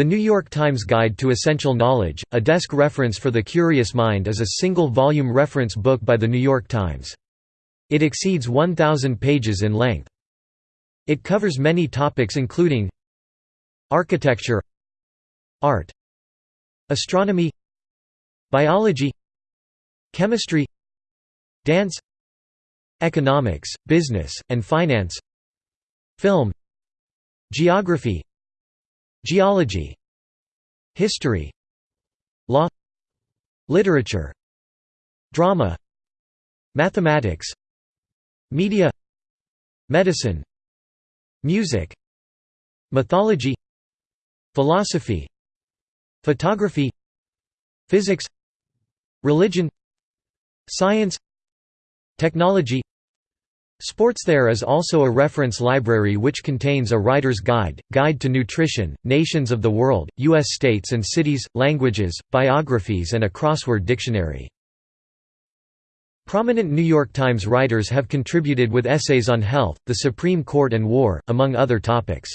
The New York Times Guide to Essential Knowledge, a desk reference for the curious mind is a single-volume reference book by The New York Times. It exceeds 1,000 pages in length. It covers many topics including Architecture Art Astronomy Biology Chemistry Dance Economics, Business, and Finance Film Geography Geology History Law Literature Drama Mathematics Media Medicine Music Mythology Philosophy Photography Physics Religion Science Technology Sports There is also a reference library which contains a writer's guide, guide to nutrition, nations of the world, U.S. states and cities, languages, biographies and a crossword dictionary. Prominent New York Times writers have contributed with essays on health, the Supreme Court and war, among other topics.